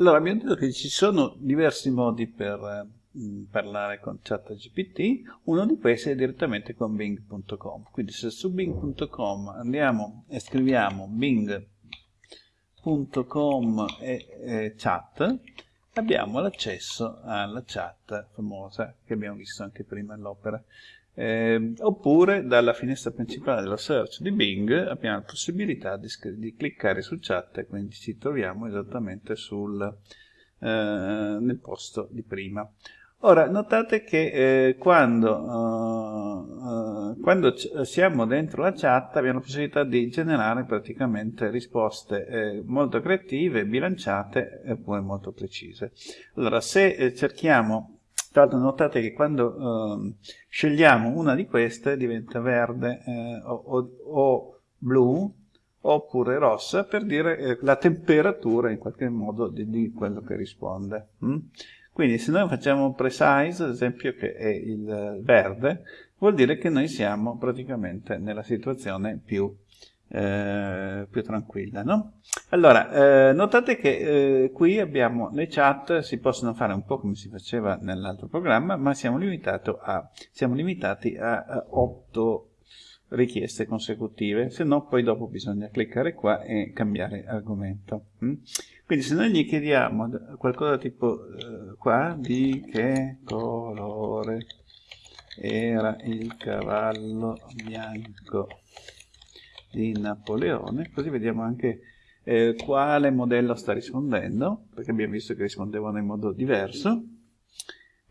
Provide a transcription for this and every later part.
Allora, abbiamo detto che ci sono diversi modi per eh, parlare con ChatGPT, uno di questi è direttamente con bing.com. Quindi se su bing.com andiamo e scriviamo bing.com e, e chat, abbiamo l'accesso alla chat famosa che abbiamo visto anche prima nell'opera. Eh, oppure dalla finestra principale della search di Bing abbiamo la possibilità di, di cliccare su chat e quindi ci troviamo esattamente sul, eh, nel posto di prima. Ora, notate che eh, quando, uh, uh, quando siamo dentro la chat abbiamo la possibilità di generare praticamente risposte eh, molto creative, bilanciate e poi molto precise. Allora, se eh, cerchiamo l'altro notate che quando eh, scegliamo una di queste diventa verde eh, o, o, o, blu oppure rossa per dire eh, la temperatura in qualche modo di, di quello che risponde. Mm? Quindi se noi facciamo precise, ad esempio che è il verde, vuol dire che noi siamo praticamente nella situazione più eh, più tranquilla. No? Allora, eh, notate che eh, qui abbiamo le chat, si possono fare un po' come si faceva nell'altro programma, ma siamo, a, siamo limitati a, a 8 richieste consecutive, se no poi dopo bisogna cliccare qua e cambiare argomento. Mm? Quindi se noi gli chiediamo qualcosa tipo eh, qua, di che colore era il cavallo bianco di Napoleone, così vediamo anche eh, quale modello sta rispondendo, perché abbiamo visto che rispondevano in modo diverso,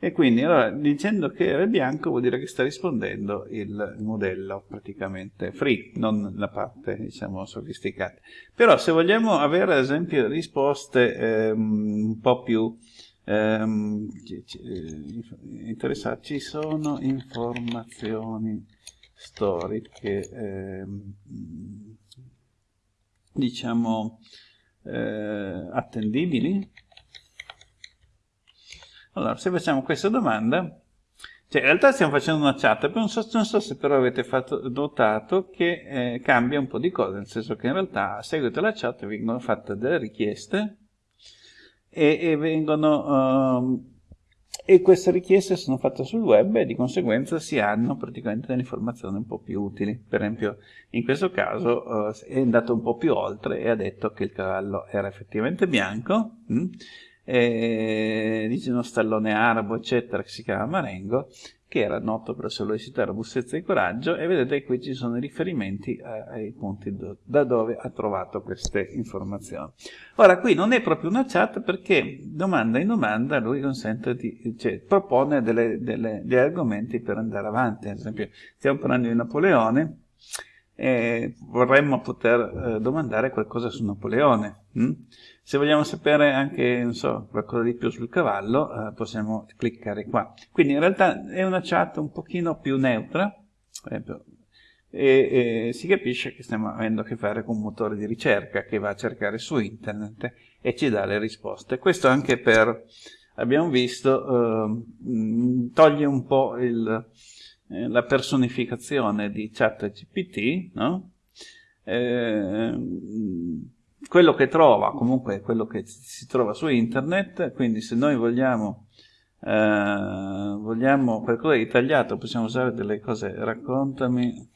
e quindi allora, dicendo che era bianco vuol dire che sta rispondendo il modello praticamente free, non la parte diciamo sofisticata. Però se vogliamo avere ad esempio risposte ehm, un po' più ehm, eh, interessanti, ci sono informazioni storiche, eh, diciamo, eh, attendibili? Allora, se facciamo questa domanda, cioè in realtà stiamo facendo una chat, non so, non so se però avete fatto, notato che eh, cambia un po' di cose, nel senso che in realtà a seguito della chat vengono fatte delle richieste e, e vengono... Uh, e queste richieste sono fatte sul web e di conseguenza si hanno praticamente delle informazioni un po' più utili. Per esempio, in questo caso uh, è andato un po' più oltre e ha detto che il cavallo era effettivamente bianco, mh? Mm, e dice uno stallone arabo, eccetera, che si chiama Marengo, che era noto per la sua velocità, robustezza e coraggio, e vedete qui ci sono i riferimenti eh, ai punti do, da dove ha trovato queste informazioni. Ora, qui non è proprio una chat perché domanda in domanda lui consente di, cioè, propone delle, delle, degli argomenti per andare avanti. Ad esempio, stiamo parlando di Napoleone, e vorremmo poter eh, domandare qualcosa su Napoleone. Hm? Se vogliamo sapere anche, so, qualcosa di più sul cavallo, eh, possiamo cliccare qua. Quindi in realtà è una chat un pochino più neutra, e, e, si capisce che stiamo avendo a che fare con un motore di ricerca che va a cercare su internet e ci dà le risposte. Questo anche per, abbiamo visto, eh, toglie un po' il, eh, la personificazione di ChatGPT, no? eh, quello che trova comunque è quello che si trova su internet, quindi se noi vogliamo, eh, vogliamo qualcosa di tagliato possiamo usare delle cose, raccontami,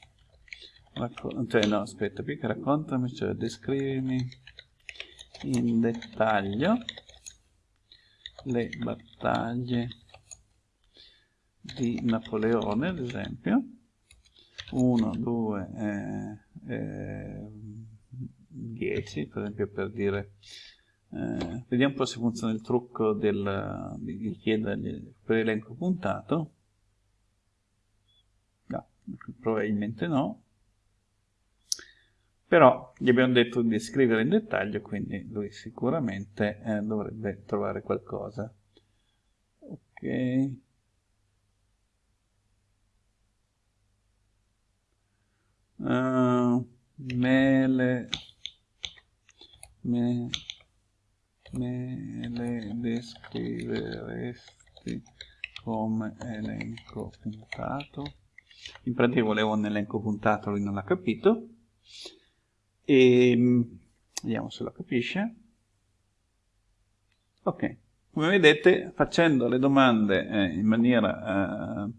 racco cioè no aspetta, più che raccontami, cioè descrivimi in dettaglio le battaglie di Napoleone, ad esempio, 1, 2, 10, per esempio per dire, eh, vediamo un po' se funziona il trucco del, di chiedergli per elenco puntato, no, probabilmente no, però gli abbiamo detto di scrivere in dettaglio, quindi lui sicuramente eh, dovrebbe trovare qualcosa. Ok. Uh, me me, me le descriveresti come elenco puntato? In pratica volevo un elenco puntato lui non l'ha capito. E vediamo se lo capisce. Ok, come vedete facendo le domande eh, in maniera eh,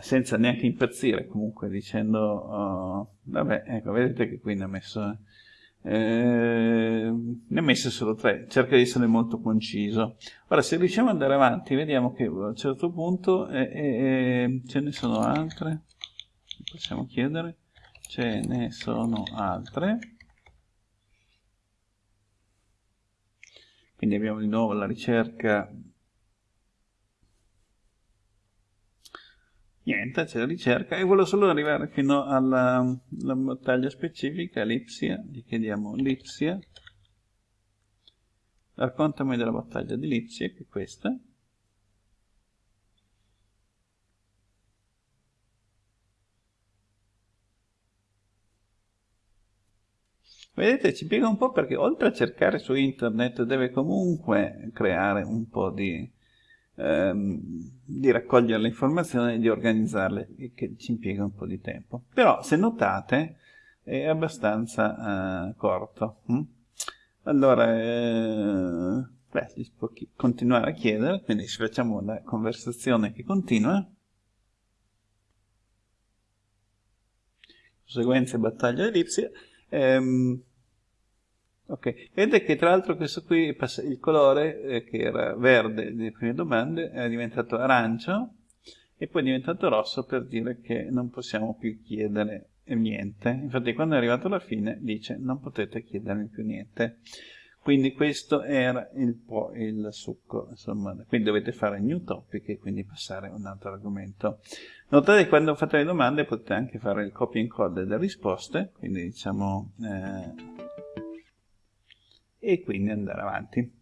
senza neanche impazzire, comunque dicendo, oh, vabbè, ecco, vedete che qui ne ha messo eh, ne ha messe solo tre, cerca di essere molto conciso. Ora, se riusciamo ad andare avanti, vediamo che a un certo punto eh, eh, ce ne sono altre, possiamo chiedere, ce ne sono altre. Quindi abbiamo di nuovo la ricerca niente, c'è la ricerca. E volevo solo arrivare fino alla, alla battaglia specifica, Lipsia, gli chiediamo Lipsia, raccontami della battaglia di Lipsia, che è questa, Vedete, ci piega un po' perché oltre a cercare su internet deve comunque creare un po' di, ehm, di raccogliere le informazioni e di organizzarle, che ci impiega un po' di tempo. Però, se notate, è abbastanza eh, corto. Hm? Allora, eh, beh, si può continuare a chiedere, quindi ci facciamo la conversazione che continua. Conseguenze battaglia ellipsia. Ehm, Ok, vedete che tra l'altro questo qui, il colore eh, che era verde nelle prime domande è diventato arancio e poi è diventato rosso per dire che non possiamo più chiedere niente. Infatti quando è arrivato alla fine dice non potete chiedermi più niente. Quindi questo era il, il succo, insomma, quindi dovete fare new topic e quindi passare a un altro argomento. Notate che quando fate le domande potete anche fare il copy and code delle risposte, quindi diciamo... Eh, e quindi andare avanti.